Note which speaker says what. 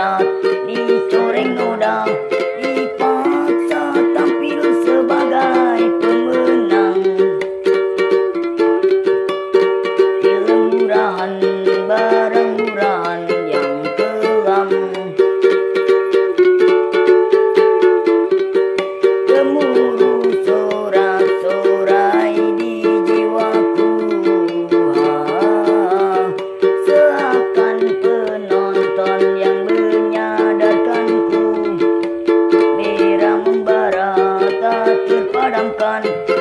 Speaker 1: muda Di coreng noda Dipaksa tampil sebagai pemenang Di murahan. đâm kênh